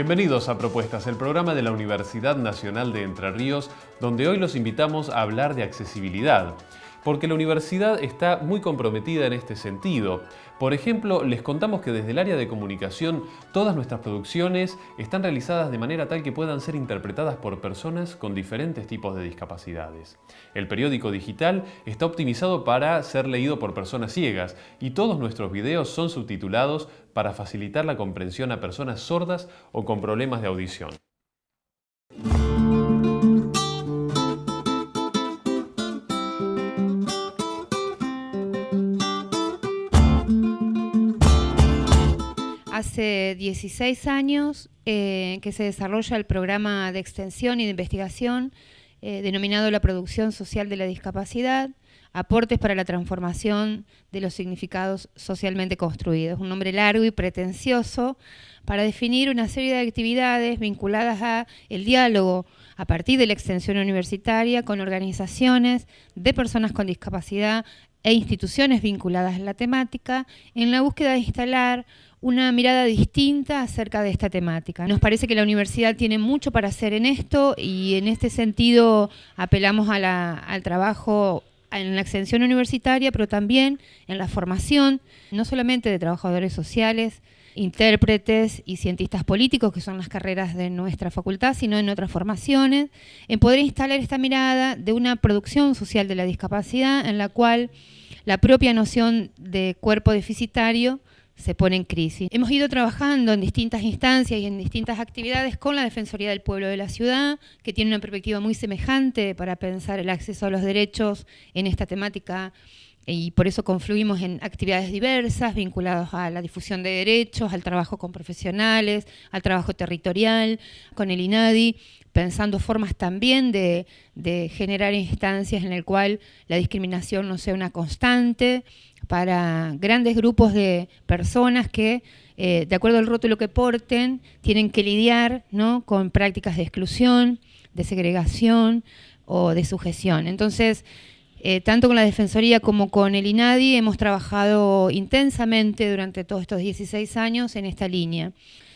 Bienvenidos a Propuestas, el programa de la Universidad Nacional de Entre Ríos, donde hoy los invitamos a hablar de accesibilidad porque la universidad está muy comprometida en este sentido. Por ejemplo, les contamos que desde el área de comunicación todas nuestras producciones están realizadas de manera tal que puedan ser interpretadas por personas con diferentes tipos de discapacidades. El periódico digital está optimizado para ser leído por personas ciegas y todos nuestros videos son subtitulados para facilitar la comprensión a personas sordas o con problemas de audición. Hace 16 años eh, que se desarrolla el programa de extensión y de investigación eh, denominado la producción social de la discapacidad, aportes para la transformación de los significados socialmente construidos. Un nombre largo y pretencioso para definir una serie de actividades vinculadas a el diálogo a partir de la extensión universitaria con organizaciones de personas con discapacidad e instituciones vinculadas a la temática en la búsqueda de instalar una mirada distinta acerca de esta temática. Nos parece que la universidad tiene mucho para hacer en esto y en este sentido apelamos al trabajo en la extensión universitaria, pero también en la formación, no solamente de trabajadores sociales, intérpretes y cientistas políticos, que son las carreras de nuestra facultad, sino en otras formaciones, en poder instalar esta mirada de una producción social de la discapacidad en la cual la propia noción de cuerpo deficitario se pone en crisis. Hemos ido trabajando en distintas instancias y en distintas actividades con la Defensoría del Pueblo de la Ciudad, que tiene una perspectiva muy semejante para pensar el acceso a los derechos en esta temática y por eso confluimos en actividades diversas vinculadas a la difusión de derechos, al trabajo con profesionales, al trabajo territorial, con el INADI, pensando formas también de, generar instancias en el cual la discriminación no sea una constante para grandes grupos de personas que, eh, de acuerdo al rótulo que porten, tienen que lidiar ¿no? con prácticas de exclusión, de segregación o de sujeción. Entonces, eh, tanto con la Defensoría como con el INADI hemos trabajado intensamente durante todos estos 16 años en esta línea.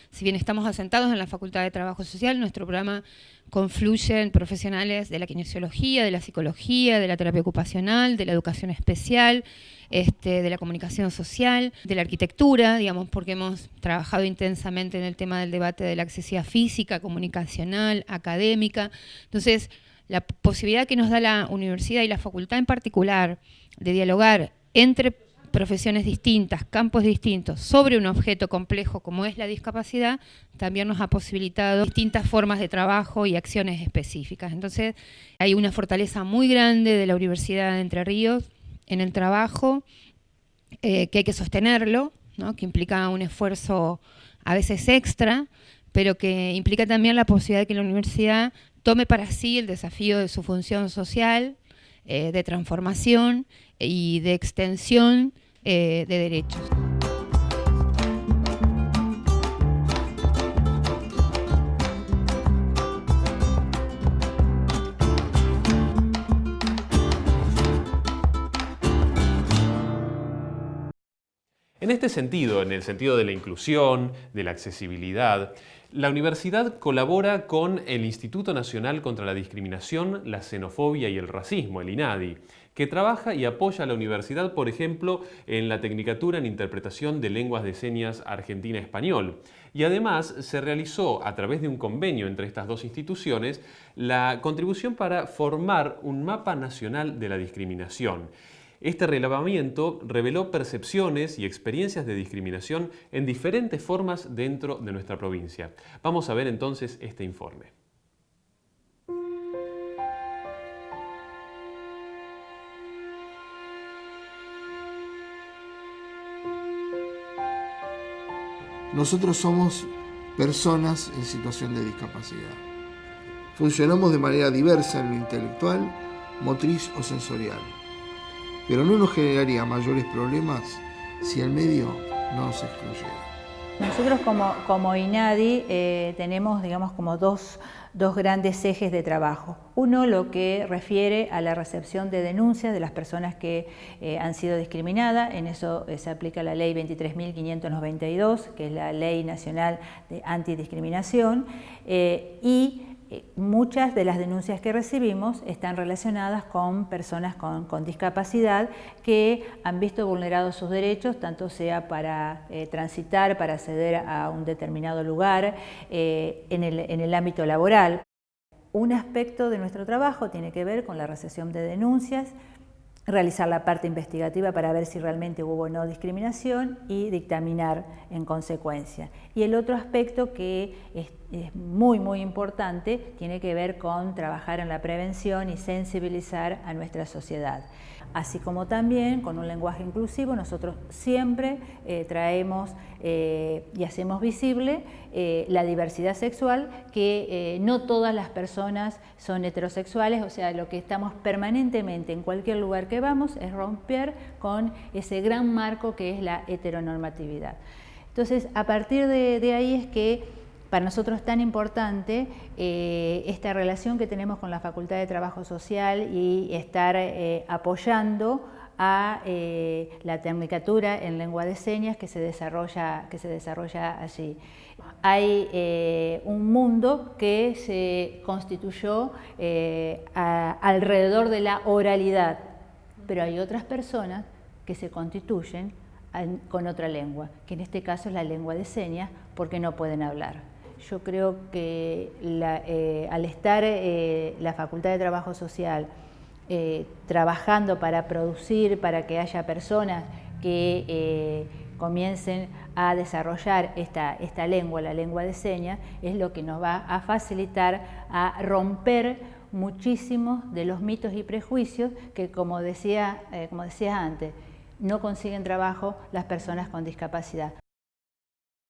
Si bien estamos asentados en la Facultad de Trabajo Social, nuestro programa confluye en profesionales de la kinesiología, de la psicología, de la terapia ocupacional, de la educación especial, este, de la comunicación social, de la arquitectura, digamos, porque hemos trabajado intensamente en el tema del debate de la accesibilidad física, comunicacional, académica. Entonces, la posibilidad que nos da la universidad y la facultad en particular de dialogar entre profesiones distintas, campos distintos, sobre un objeto complejo como es la discapacidad, también nos ha posibilitado distintas formas de trabajo y acciones específicas. Entonces, hay una fortaleza muy grande de la Universidad de Entre Ríos en el trabajo, eh, que hay que sostenerlo, que implica un esfuerzo a veces extra, pero que implica también la posibilidad de que la universidad tome para sí el desafío de su función social, eh, de transformación y de extensión eh, de derechos. En este sentido, en el sentido de la inclusión, de la accesibilidad, la universidad colabora con el Instituto Nacional contra la Discriminación, la Xenofobia y el Racismo, el INADI, que trabaja y apoya a la universidad, por ejemplo, en la Tecnicatura en Interpretación de Lenguas de Señas Argentina-Español. Y además se realizó, a través de un convenio entre estas dos instituciones, la contribución para formar un mapa nacional de la discriminación. Este relevamiento reveló percepciones y experiencias de discriminación en diferentes formas dentro de nuestra provincia. Vamos a ver entonces este informe. Nosotros somos personas en situación de discapacidad. Funcionamos de manera diversa en lo intelectual, motriz o sensorial pero no nos generaría mayores problemas si el medio no se excluyera. Nosotros como, INADI eh, tenemos digamos, como dos, dos, grandes ejes de trabajo. Uno lo que refiere a la recepción de denuncias de las personas que eh, han sido discriminadas, en eso eh, se aplica la ley 23.592, que es la ley nacional de antidiscriminación, y muchas de las denuncias que recibimos están relacionadas con personas con, discapacidad que han visto vulnerados sus derechos, tanto sea para eh, transitar, para acceder a un determinado lugar, eh, en, el, en el ámbito laboral. Un aspecto de nuestro trabajo tiene que ver con la recepción de denuncias, realizar la parte investigativa para ver si realmente hubo o no discriminación y dictaminar en consecuencia. Y el otro aspecto que es, muy, muy importante tiene que ver con trabajar en la prevención y sensibilizar a nuestra sociedad así como también con un lenguaje inclusivo nosotros siempre eh, traemos eh, y hacemos visible eh, la diversidad sexual, que no todas las personas son heterosexuales, o sea, lo que estamos permanentemente en cualquier lugar que vamos es romper con ese gran marco que es la heteronormatividad. Entonces, a partir de ahí es que para nosotros es tan importante eh, esta relación que tenemos con la Facultad de Trabajo Social y estar eh, apoyando a eh, la tecnicatura en lengua de señas que se desarrolla, que se desarrolla allí. Hay un mundo que se constituyó alrededor de la oralidad, pero hay otras personas que se constituyen con otra lengua, que en este caso es la lengua de señas, porque no pueden hablar. Yo creo que eh, al estar eh, la Facultad de Trabajo Social eh, trabajando para producir, para que haya personas que comiencen a desarrollar esta, esta lengua, la lengua de señas, es lo que nos va a facilitar a romper muchísimos de los mitos y prejuicios que, como decía, como decía antes, no consiguen trabajo las personas con discapacidad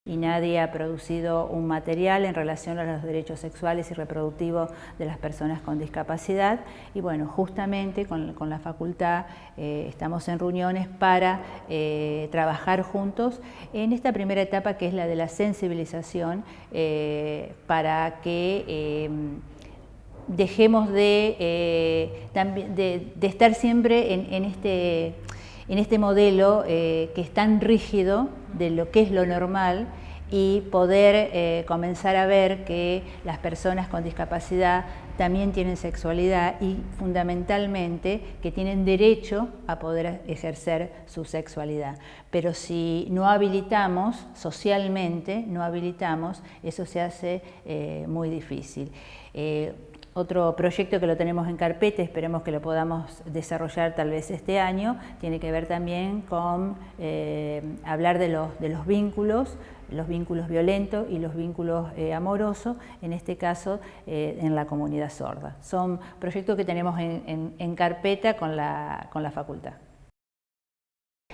y nadie ha producido un material en relación a los derechos sexuales y reproductivos de las personas con discapacidad. Y bueno, justamente con, la facultad eh, estamos en reuniones para eh, trabajar juntos en esta primera etapa que es la de la sensibilización eh, para que dejemos de, de, estar siempre en, este en este modelo que es tan rígido de lo que es lo normal y poder eh, comenzar a ver que las personas con discapacidad también tienen sexualidad y fundamentalmente que tienen derecho a poder ejercer su sexualidad. Pero si no habilitamos socialmente, no habilitamos, eso se hace eh, muy difícil. Eh, otro proyecto que lo tenemos en carpeta, esperemos que lo podamos desarrollar tal vez este año, tiene que ver también con eh, hablar de los, vínculos, los vínculos violentos y los vínculos eh, amorosos, en este caso eh, en la comunidad sorda. Son proyectos que tenemos en, carpeta con la, con la facultad.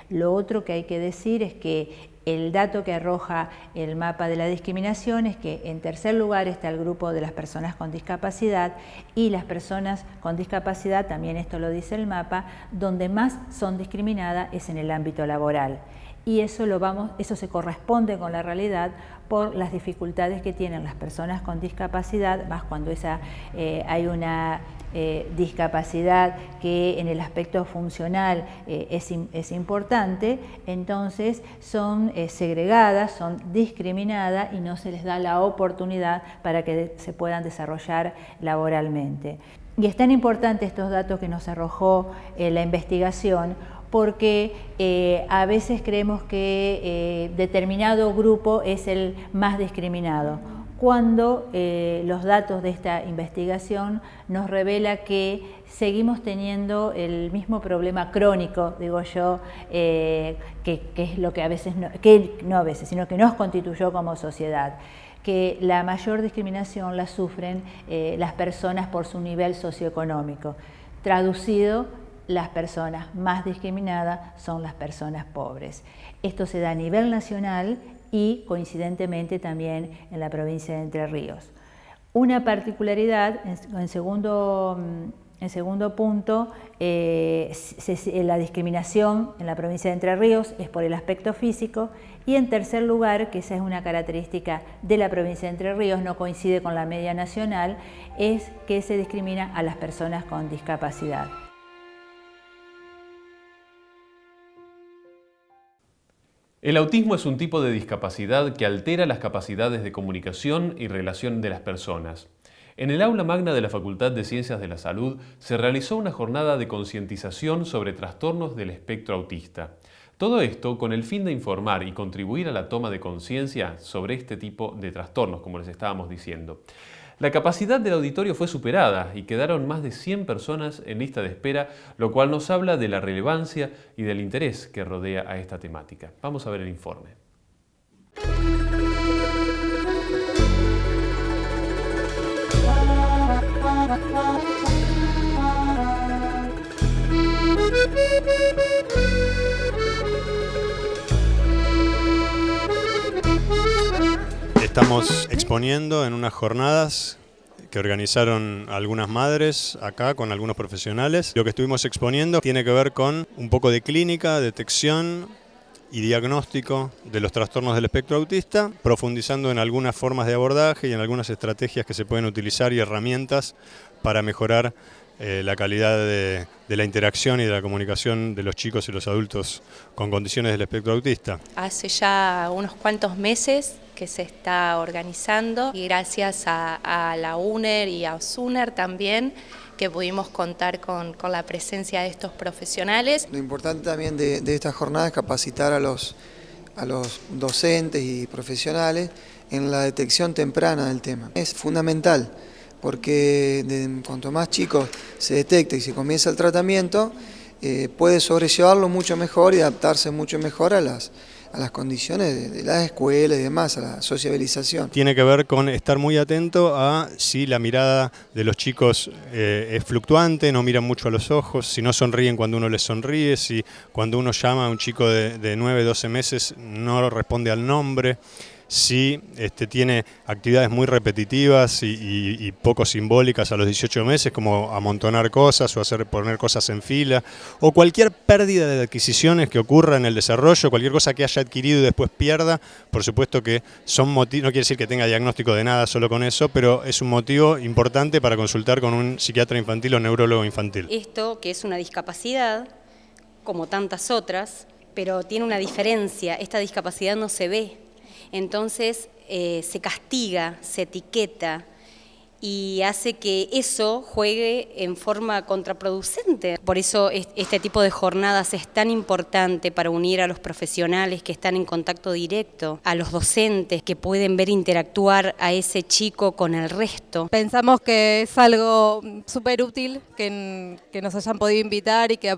Lo otro que hay que decir es que el dato que arroja el mapa de la discriminación es que en tercer lugar está el grupo de las personas con discapacidad y las personas con discapacidad, también esto lo dice el mapa, donde más son discriminadas es en el ámbito laboral y eso, lo vamos, eso se corresponde con la realidad por las dificultades que tienen las personas con discapacidad, más cuando esa, eh, hay una eh, discapacidad que en el aspecto funcional eh, es, es, importante, entonces son segregadas, son discriminadas y no se les da la oportunidad para que se puedan desarrollar laboralmente. Y es tan importante estos datos que nos arrojó la investigación porque eh, a veces creemos que eh, determinado grupo es el más discriminado, cuando eh, los datos de esta investigación nos revela que seguimos teniendo el mismo problema crónico, digo yo, que, es lo que a veces, que no a veces, sino que nos constituyó como sociedad que la mayor discriminación la sufren las personas por su nivel socioeconómico. Traducido, las personas más discriminadas son las personas pobres. Esto se da a nivel nacional y coincidentemente también en la provincia de Entre Ríos. Una particularidad, en segundo, En segundo punto, eh, la discriminación en la provincia de Entre Ríos es por el aspecto físico y en tercer lugar, que esa es una característica de la provincia de Entre Ríos, no coincide con la media nacional, es que se discrimina a las personas con discapacidad. El autismo es un tipo de discapacidad que altera las capacidades de comunicación y relación de las personas. En el aula magna de la Facultad de Ciencias de la Salud se realizó una jornada de concientización sobre trastornos del espectro autista. Todo esto con el fin de informar y contribuir a la toma de conciencia sobre este tipo de trastornos, como les estábamos diciendo. La capacidad del auditorio fue superada y quedaron más de 100 personas en lista de espera, lo cual nos habla de la relevancia y del interés que rodea a esta temática. Vamos a ver el informe. Estamos exponiendo en unas jornadas que organizaron algunas madres acá con algunos profesionales. Lo que estuvimos exponiendo tiene que ver con un poco de clínica, detección y diagnóstico de los trastornos del espectro autista, profundizando en algunas formas de abordaje y en algunas estrategias que se pueden utilizar y herramientas para mejorar eh, la calidad de, de, la interacción y de la comunicación de los chicos y los adultos con condiciones del espectro autista. Hace ya unos cuantos meses que se está organizando y gracias a, la UNER y a OSUNER también que pudimos contar con, la presencia de estos profesionales. Lo importante también de, esta jornada es capacitar a los, a los docentes y profesionales en la detección temprana del tema. Es fundamental porque cuanto más chicos se detecta y se comienza el tratamiento, eh, puede sobrellevarlo mucho mejor y adaptarse mucho mejor a las, a las condiciones de, las escuelas y demás, a la sociabilización. Tiene que ver con estar muy atento a si la mirada de los chicos eh, es fluctuante, no miran mucho a los ojos, si no sonríen cuando uno les sonríe, si cuando uno llama a un chico de, de 9, 12 meses no responde al nombre si este, tiene actividades muy repetitivas y, poco simbólicas a los 18 meses, como amontonar cosas o hacer poner cosas en fila, o cualquier pérdida de adquisiciones que ocurra en el desarrollo, cualquier cosa que haya adquirido y después pierda, por supuesto que son no quiere decir que tenga diagnóstico de nada solo con eso, pero es un motivo importante para consultar con un psiquiatra infantil o neurólogo infantil. Esto, que es una discapacidad, como tantas otras, pero tiene una diferencia, esta discapacidad no se ve, entonces eh, se castiga, se etiqueta y hace que eso juegue en forma contraproducente. Por eso este tipo de jornadas es tan importante para unir a los profesionales que están en contacto directo, a los docentes que pueden ver interactuar a ese chico con el resto. Pensamos que es algo súper útil que, nos hayan podido invitar y que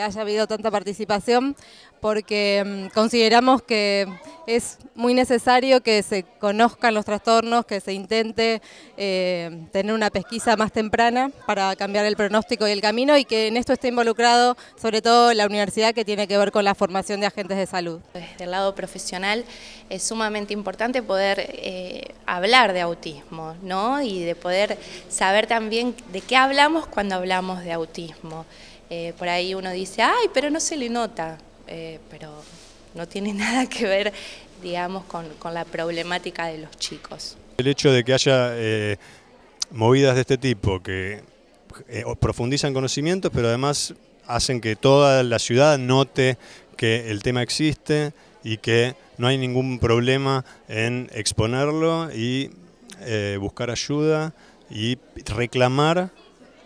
haya habido tanta participación porque mm, consideramos que es muy necesario que se conozcan los trastornos, que se intente eh, tener una pesquisa más temprana para cambiar el pronóstico y el camino y que en esto esté involucrado sobre todo la universidad que tiene que ver con la formación de agentes de salud. Desde el lado profesional es sumamente importante poder eh, hablar de autismo ¿no? y de poder saber también de qué hablamos cuando hablamos de autismo. Eh, por ahí uno dice, ay, pero no se le nota. Eh, pero no tiene nada que ver, digamos, con, la problemática de los chicos. El hecho de que haya eh, movidas de este tipo que eh, profundizan conocimientos, pero además hacen que toda la ciudad note que el tema existe y que no hay ningún problema en exponerlo y buscar ayuda y reclamar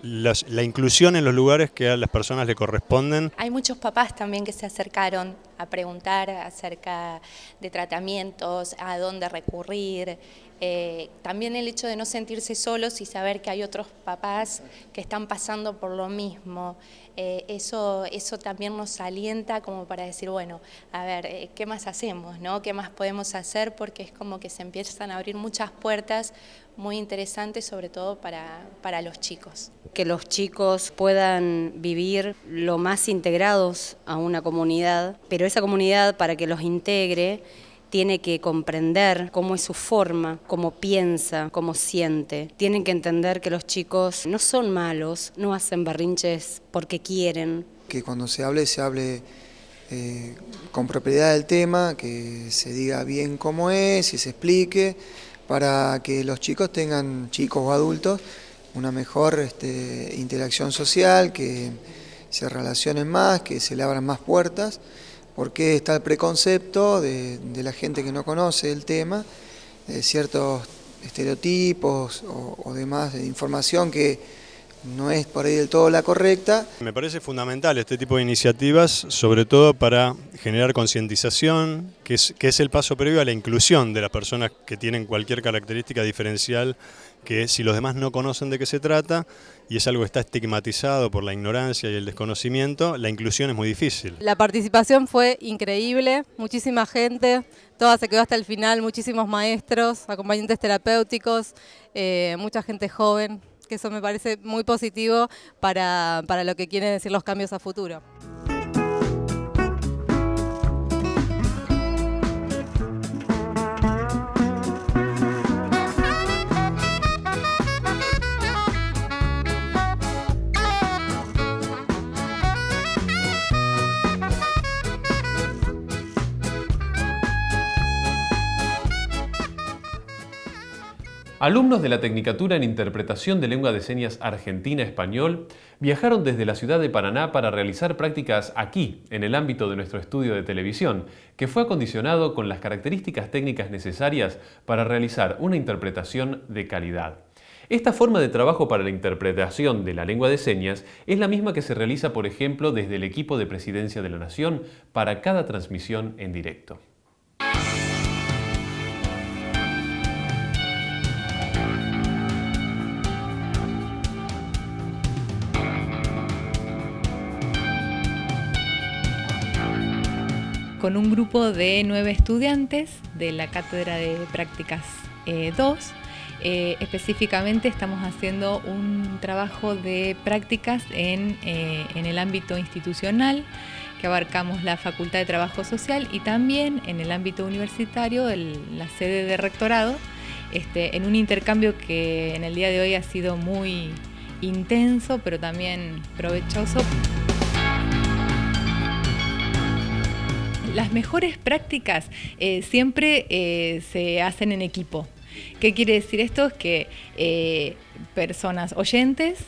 la inclusión en los lugares que a las personas le corresponden. Hay muchos papás también que se acercaron a preguntar acerca de tratamientos, a dónde recurrir. Eh, también el hecho de no sentirse solos y saber que hay otros papás que están pasando por lo mismo. Eh, eso, eso también nos alienta como para decir, bueno, a ver, eh, ¿qué más hacemos? No? ¿Qué más podemos hacer? Porque es como que se empiezan a abrir muchas puertas muy interesantes, sobre todo para, para los chicos. Que los chicos puedan vivir lo más integrados a una comunidad, pero esa comunidad para que los integre tiene que comprender cómo es su forma, cómo piensa, cómo siente. Tienen que entender que los chicos no son malos, no hacen berrinches porque quieren. Que cuando se hable, se hable eh, con propiedad del tema, que se diga bien cómo es y se explique, para que los chicos tengan, chicos o adultos, una mejor este, interacción social, que se relacionen más, que se le abran más puertas, porque está el preconcepto de, la gente que no conoce el tema, de ciertos estereotipos o, o demás de información que no es por ahí del todo la correcta. Me parece fundamental este tipo de iniciativas, sobre todo para generar concientización, que es, que es el paso previo a la inclusión de las personas que tienen cualquier característica diferencial que si los demás no conocen de qué se trata y es algo que está estigmatizado por la ignorancia y el desconocimiento, la inclusión es muy difícil. La participación fue increíble, muchísima gente, toda se quedó hasta el final, muchísimos maestros, acompañantes terapéuticos, eh, mucha gente joven, que eso me parece muy positivo para, para lo que quieren decir los cambios a futuro. Alumnos de la Tecnicatura en Interpretación de Lengua de Señas Argentina-Español viajaron desde la ciudad de Paraná para realizar prácticas aquí, en el ámbito de nuestro estudio de televisión, que fue acondicionado con las características técnicas necesarias para realizar una interpretación de calidad. Esta forma de trabajo para la interpretación de la lengua de señas es la misma que se realiza, por ejemplo, desde el equipo de Presidencia de la Nación para cada transmisión en directo. Con un grupo de nueve estudiantes de la Cátedra de Prácticas 2. Eh, eh, específicamente estamos haciendo un trabajo de prácticas en, eh, el ámbito institucional, que abarcamos la Facultad de Trabajo Social y también en el ámbito universitario, la sede de rectorado, este, en un intercambio que en el día de hoy ha sido muy intenso, pero también provechoso. Las mejores prácticas eh, siempre eh, se hacen en equipo. ¿Qué quiere decir esto? Es que eh, personas oyentes,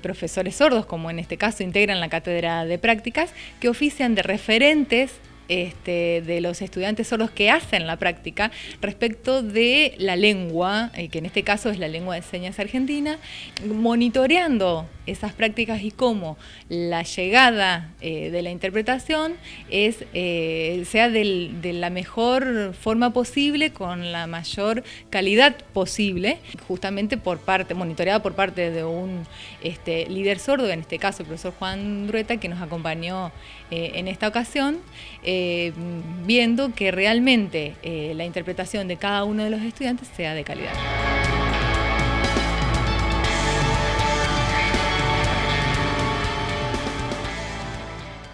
profesores sordos, como en este caso integran la cátedra de prácticas, que ofician de referentes este, de los estudiantes son los que hacen la práctica respecto de la lengua, que en este caso es la lengua de señas argentina, monitoreando esas prácticas y cómo la llegada eh, de la interpretación es, eh, sea de la mejor forma posible, con la mayor calidad posible, justamente por parte, monitoreada por parte de un este, líder sordo, en este caso el profesor Juan Drueta, que nos acompañó en esta ocasión. Eh, viendo que realmente eh, la interpretación de cada uno de los estudiantes sea de calidad.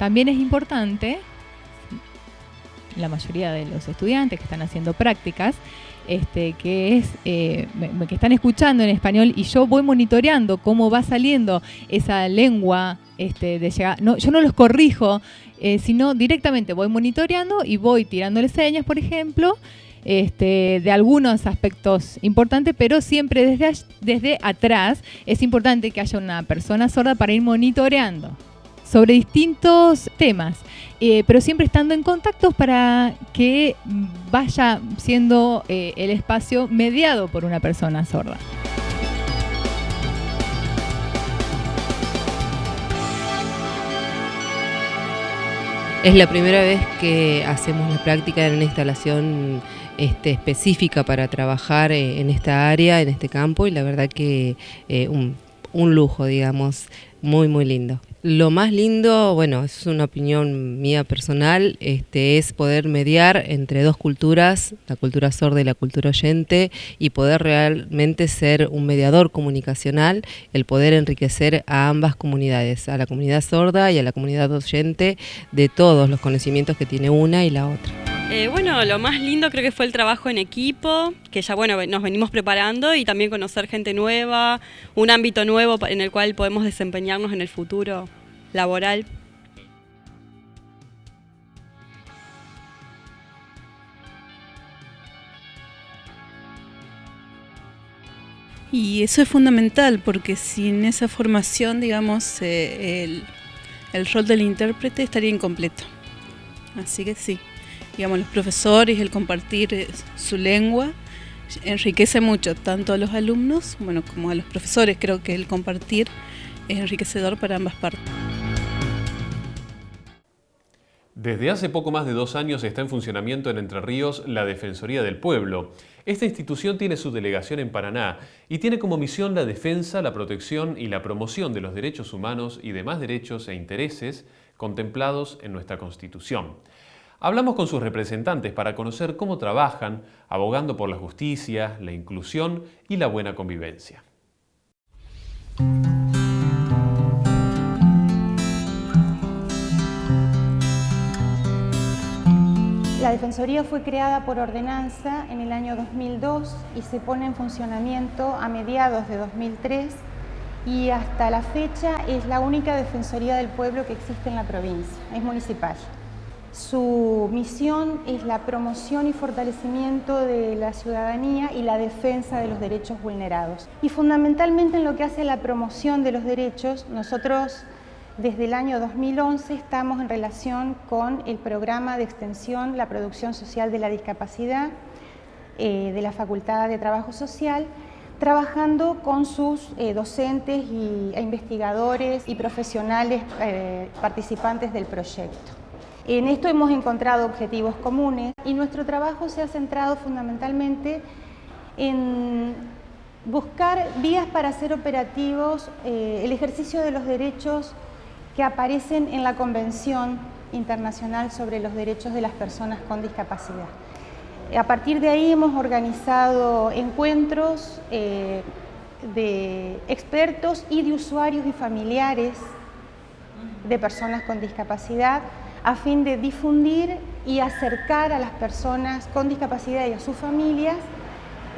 También es importante, la mayoría de los estudiantes que están haciendo prácticas, este, que es eh, que están escuchando en español y yo voy monitoreando cómo va saliendo esa lengua este, de llegar. No, yo no los corrijo, eh, sino directamente voy monitoreando y voy tirándole señas, por ejemplo, este, de algunos aspectos importantes, pero siempre desde, desde atrás es importante que haya una persona sorda para ir monitoreando sobre distintos temas, eh, pero siempre estando en contacto para que vaya siendo eh, el espacio mediado por una persona sorda. Es la primera vez que hacemos la práctica en una instalación este, específica para trabajar eh, en esta área, en este campo, y la verdad que un, un lujo, digamos, muy, muy lindo. Lo más lindo, bueno, es una opinión mía personal, este, es poder mediar entre dos culturas, la cultura sorda y la cultura oyente, y poder realmente ser un mediador comunicacional, el poder enriquecer a ambas comunidades, a la comunidad sorda y a la comunidad oyente, de todos los conocimientos que tiene una y la otra. Eh, bueno, lo más lindo creo que fue el trabajo en equipo, que ya bueno, nos venimos preparando y también conocer gente nueva, un ámbito nuevo en el cual podemos desempeñarnos en el futuro laboral. Y eso es fundamental porque sin esa formación, digamos, eh, el, el rol del intérprete estaría incompleto. Así que sí, digamos, los profesores, el compartir eh, su lengua, enriquece mucho, tanto a los alumnos bueno, como a los profesores. Creo que el compartir es enriquecedor para ambas partes. Desde hace poco más de dos años está en funcionamiento en Entre Ríos la Defensoría del Pueblo. Esta institución tiene su delegación en Paraná y tiene como misión la defensa, la protección y la promoción de los derechos humanos y demás derechos e intereses contemplados en nuestra Constitución. Hablamos con sus representantes para conocer cómo trabajan abogando por la justicia, la inclusión y la buena convivencia. La Defensoría fue creada por ordenanza en el año 2002 y se pone en funcionamiento a mediados de 2003 y hasta la fecha es la única Defensoría del Pueblo que existe en la provincia, es municipal. Su misión es la promoción y fortalecimiento de la ciudadanía y la defensa de los derechos vulnerados. Y fundamentalmente en lo que hace la promoción de los derechos, nosotros desde el año 2011 estamos en relación con el programa de extensión La Producción Social de la Discapacidad eh, de la Facultad de Trabajo Social, trabajando con sus eh, docentes y, e investigadores y profesionales eh, participantes del proyecto. En esto hemos encontrado objetivos comunes y nuestro trabajo se ha centrado fundamentalmente en buscar vías para hacer operativos el ejercicio de los derechos que aparecen en la Convención Internacional sobre los Derechos de las Personas con Discapacidad. A partir de ahí hemos organizado encuentros eh, de expertos y de usuarios y familiares de personas con discapacidad a fin de difundir y acercar a las personas con discapacidad y a sus familias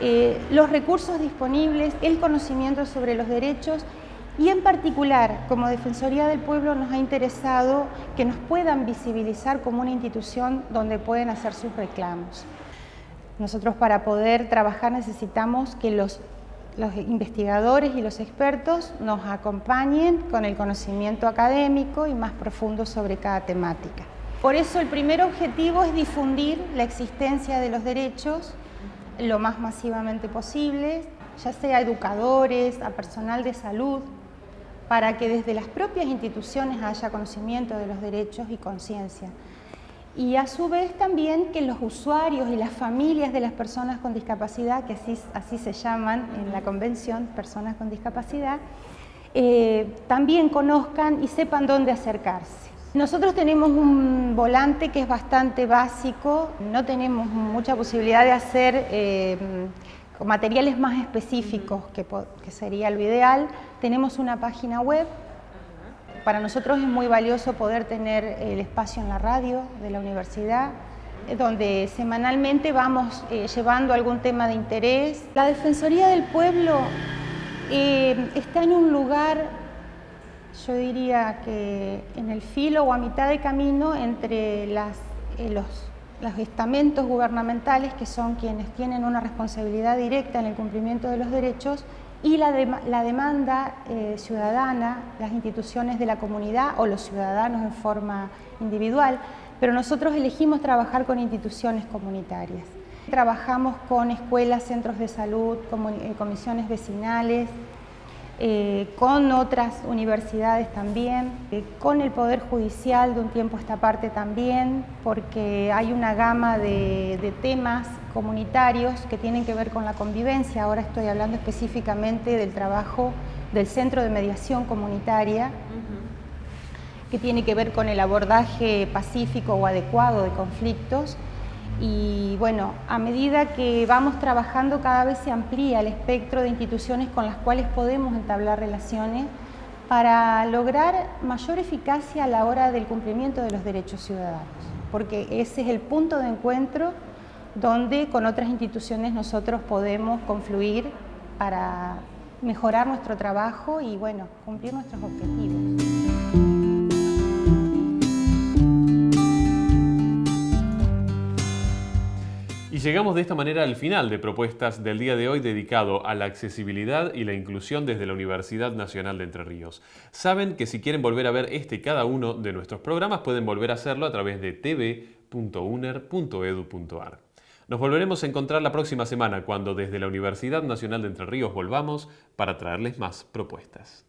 eh, los recursos disponibles, el conocimiento sobre los derechos y en particular, como Defensoría del Pueblo nos ha interesado que nos puedan visibilizar como una institución donde pueden hacer sus reclamos. Nosotros para poder trabajar necesitamos que los, los investigadores y los expertos nos acompañen con el conocimiento académico y más profundo sobre cada temática. Por eso el primer objetivo es difundir la existencia de los derechos lo más masivamente posible, ya sea a educadores, a personal de salud, para que desde las propias instituciones haya conocimiento de los derechos y conciencia. Y a su vez también que los usuarios y las familias de las personas con discapacidad, que así, así se llaman en la convención, personas con discapacidad, eh, también conozcan y sepan dónde acercarse. Nosotros tenemos un volante que es bastante básico, no tenemos mucha posibilidad de hacer eh, materiales más específicos, que, sería lo ideal. Tenemos una página web. Para nosotros es muy valioso poder tener el espacio en la radio de la universidad, eh, donde semanalmente vamos eh, llevando algún tema de interés. La Defensoría del Pueblo eh, está en un lugar, yo diría que en el filo o a mitad de camino entre las, los los estamentos gubernamentales, que son quienes tienen una responsabilidad directa en el cumplimiento de los derechos, y la, la demanda eh, ciudadana, las instituciones de la comunidad o los ciudadanos en forma individual, pero nosotros elegimos trabajar con instituciones comunitarias. Trabajamos con escuelas, centros de salud, eh, comisiones vecinales, eh, con otras universidades también, eh, con el Poder Judicial de un tiempo a esta parte también, porque hay una gama de, temas comunitarios que tienen que ver con la convivencia. Ahora estoy hablando específicamente del trabajo del Centro de Mediación Comunitaria, que tiene que ver con el abordaje pacífico o adecuado de conflictos, y bueno, a medida que vamos trabajando cada vez se amplía el espectro de instituciones con las cuales podemos entablar relaciones para lograr mayor eficacia a la hora del cumplimiento de los derechos ciudadanos, porque ese es el punto de encuentro donde con otras instituciones nosotros podemos confluir para mejorar nuestro trabajo y bueno, cumplir nuestros objetivos. Y llegamos de esta manera al final de propuestas del día de hoy dedicado a la accesibilidad y la inclusión desde la Universidad Nacional de Entre Ríos. Saben que si quieren volver a ver este y cada uno de nuestros programas pueden volver a hacerlo a través de tv.uner.edu.ar. Nos volveremos a encontrar la próxima semana cuando desde la Universidad Nacional de Entre Ríos volvamos para traerles más propuestas.